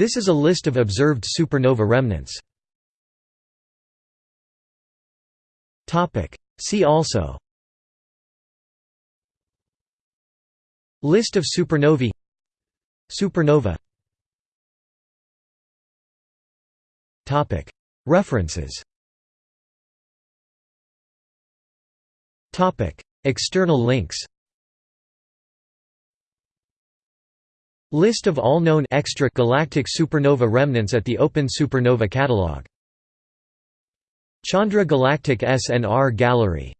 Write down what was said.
This is a list of observed supernova remnants. See also. List of supernovae. Supernova. References. External links List of all known extra galactic supernova remnants at the Open Supernova Catalog. Chandra Galactic SNR Gallery